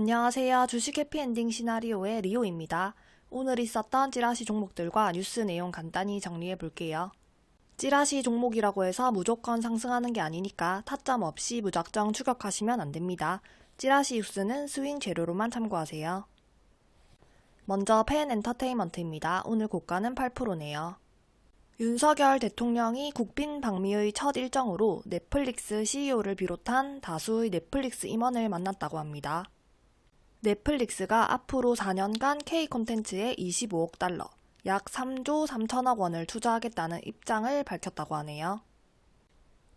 안녕하세요. 주식 해피엔딩 시나리오의 리오입니다. 오늘 있었던 찌라시 종목들과 뉴스 내용 간단히 정리해 볼게요. 찌라시 종목이라고 해서 무조건 상승하는 게 아니니까 타점 없이 무작정 추격하시면 안 됩니다. 찌라시 뉴스는 스윙 재료로만 참고하세요. 먼저 펜 엔터테인먼트입니다. 오늘 고가는 8%네요. 윤석열 대통령이 국빈 방미의 첫 일정으로 넷플릭스 CEO를 비롯한 다수의 넷플릭스 임원을 만났다고 합니다. 넷플릭스가 앞으로 4년간 K 콘텐츠에 25억 달러, 약 3조 3천억 원을 투자하겠다는 입장을 밝혔다고 하네요.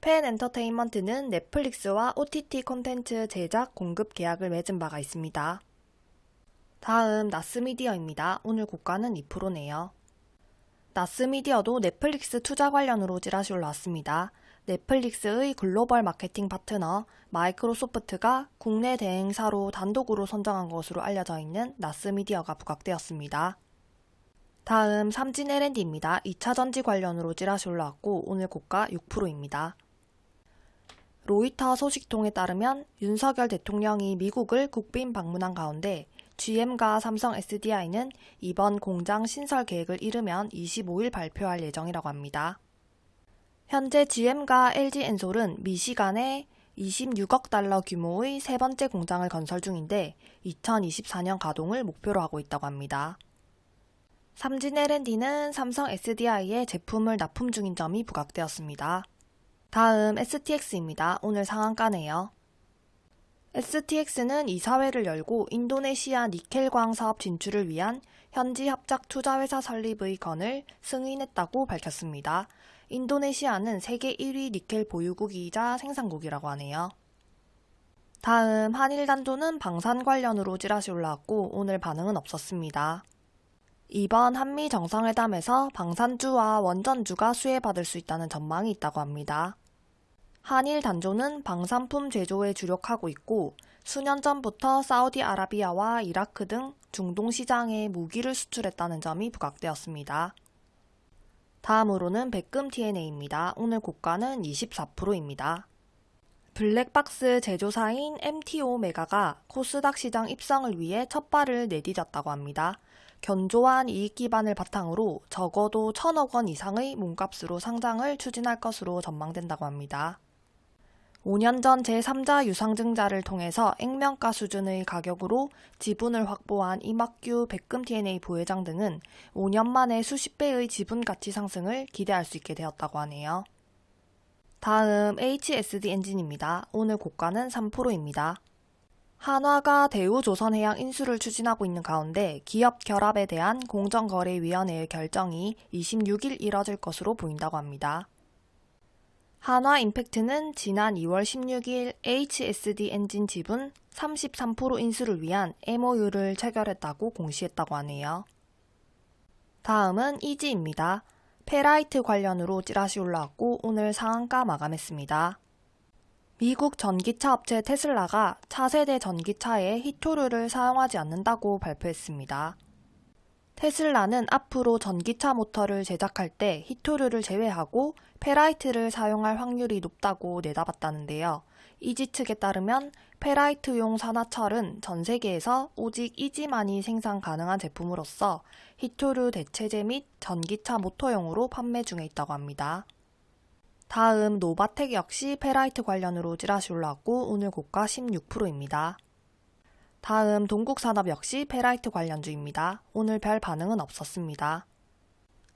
펜 엔터테인먼트는 넷플릭스와 OTT 콘텐츠 제작 공급 계약을 맺은 바가 있습니다. 다음 나스미디어입니다. 오늘 고가는 2%네요. 나스미디어도 넷플릭스 투자 관련으로 찌라시 올라왔습니다. 넷플릭스의 글로벌 마케팅 파트너 마이크로소프트가 국내 대행사로 단독으로 선정한 것으로 알려져 있는 나스미디어가 부각되었습니다. 다음 삼진 L&D입니다. 2차 전지 관련으로 찌라시 올라왔고 오늘 고가 6%입니다. 로이터 소식통에 따르면 윤석열 대통령이 미국을 국빈 방문한 가운데 GM과 삼성 SDI는 이번 공장 신설 계획을 이르면 25일 발표할 예정이라고 합니다. 현재 GM과 LG엔솔은 미시간에 26억 달러 규모의 세 번째 공장을 건설 중인데 2024년 가동을 목표로 하고 있다고 합니다. 삼진 L&D는 삼성 SDI에 제품을 납품 중인 점이 부각되었습니다. 다음 STX입니다. 오늘 상한가네요. STX는 이사회를 열고 인도네시아 니켈광 사업 진출을 위한 현지 합작 투자회사 설립의 건을 승인했다고 밝혔습니다. 인도네시아는 세계 1위 니켈 보유국이자 생산국이라고 하네요. 다음 한일 단조는 방산 관련으로 찌라시 올라왔고 오늘 반응은 없었습니다. 이번 한미 정상회담에서 방산주와 원전주가 수혜받을 수 있다는 전망이 있다고 합니다. 한일 단조는 방산품 제조에 주력하고 있고 수년 전부터 사우디아라비아와 이라크 등 중동 시장에 무기를 수출했다는 점이 부각되었습니다. 다음으로는 백금 TNA입니다. 오늘 고가는 24%입니다. 블랙박스 제조사인 MTO 메가가 코스닥 시장 입성을 위해 첫 발을 내디뎠다고 합니다. 견조한 이익 기반을 바탕으로 적어도 천억 원 이상의 몸값으로 상장을 추진할 것으로 전망된다고 합니다. 5년 전 제3자 유상증자를 통해서 액면가 수준의 가격으로 지분을 확보한 이막규 백금 TNA 부회장 등은 5년 만에 수십 배의 지분 가치 상승을 기대할 수 있게 되었다고 하네요. 다음 HSD 엔진입니다. 오늘 고가는 3%입니다. 한화가 대우조선해양 인수를 추진하고 있는 가운데 기업 결합에 대한 공정거래위원회의 결정이 26일 이뤄질 것으로 보인다고 합니다. 한화 임팩트는 지난 2월 16일 HSD 엔진 지분 33% 인수를 위한 MOU를 체결했다고 공시했다고 하네요. 다음은 이지입니다. 페라이트 관련으로 찌라시 올라왔고 오늘 상한가 마감했습니다. 미국 전기차 업체 테슬라가 차세대 전기차에 희토류를 사용하지 않는다고 발표했습니다. 테슬라는 앞으로 전기차 모터를 제작할 때 희토류를 제외하고 페라이트를 사용할 확률이 높다고 내다봤다는데요. 이지 측에 따르면 페라이트용 산화철은 전 세계에서 오직 이지만이 생산 가능한 제품으로서 희토류 대체제 및 전기차 모터용으로 판매 중에 있다고 합니다. 다음 노바텍 역시 페라이트 관련으로 찌라시 올라왔고 오늘 고가 16%입니다. 다음 동국산업 역시 페라이트 관련주입니다. 오늘 별 반응은 없었습니다.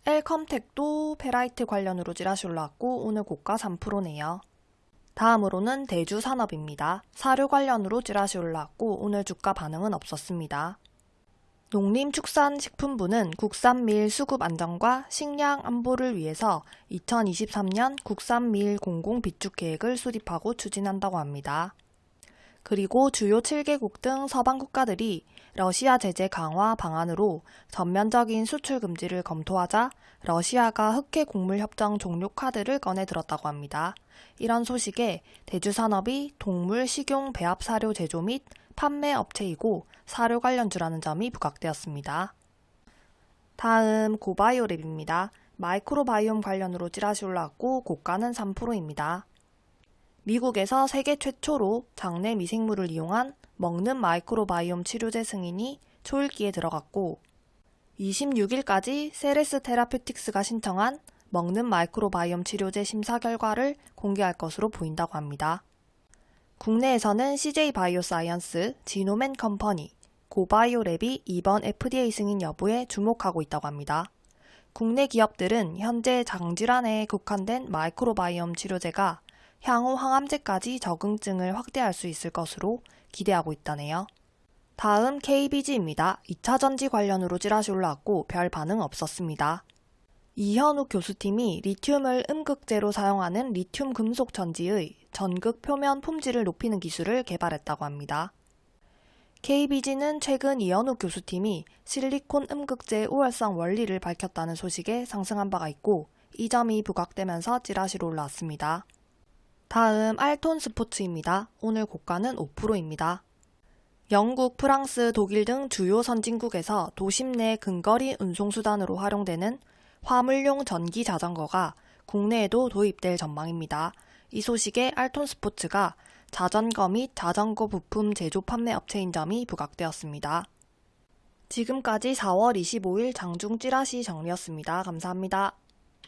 엘컴텍도 페라이트 관련으로 찌라시 올라왔고 오늘 고가 3%네요. 다음으로는 대주산업입니다. 사료 관련으로 찌라시 올라왔고 오늘 주가 반응은 없었습니다. 농림축산식품부는 국산밀 수급 안정과 식량 안보를 위해서 2023년 국산밀 공공 비축 계획을 수립하고 추진한다고 합니다. 그리고 주요 7개국 등 서방 국가들이 러시아 제재 강화 방안으로 전면적인 수출 금지를 검토하자 러시아가 흑해 곡물 협정 종료 카드를 꺼내 들었다고 합니다. 이런 소식에 대주산업이 동물 식용 배합 사료 제조 및 판매 업체이고 사료 관련주라는 점이 부각되었습니다. 다음 고바이오랩입니다. 마이크로바이옴 관련으로 찌라시 올라왔고 고가는 3%입니다. 미국에서 세계 최초로 장내 미생물을 이용한 먹는 마이크로바이옴 치료제 승인이 초읽기에 들어갔고 26일까지 세레스 테라퓨틱스가 신청한 먹는 마이크로바이옴 치료제 심사 결과를 공개할 것으로 보인다고 합니다. 국내에서는 CJ 바이오사이언스, 지놈앤컴퍼니, 고바이오랩이 이번 FDA 승인 여부에 주목하고 있다고 합니다. 국내 기업들은 현재 장질환에 국한된 마이크로바이옴 치료제가 향후 항암제까지 적응증을 확대할 수 있을 것으로 기대하고 있다네요. 다음 KBG입니다. 2차 전지 관련으로 찌라시 올라왔고 별 반응 없었습니다. 이현욱 교수팀이 리튬을 음극재로 사용하는 리튬 금속 전지의 전극 표면 품질을 높이는 기술을 개발했다고 합니다. KBG는 최근 이현욱 교수팀이 실리콘 음극재의 우월성 원리를 밝혔다는 소식에 상승한 바가 있고 이 점이 부각되면서 찌라시로 올라왔습니다. 다음 알톤 스포츠입니다. 오늘 고가는 5%입니다. 영국, 프랑스, 독일 등 주요 선진국에서 도심 내 근거리 운송수단으로 활용되는 화물용 전기 자전거가 국내에도 도입될 전망입니다. 이 소식에 알톤 스포츠가 자전거 및 자전거 부품 제조 판매 업체인 점이 부각되었습니다. 지금까지 4월 25일 장중 찌라시 정리였습니다. 감사합니다.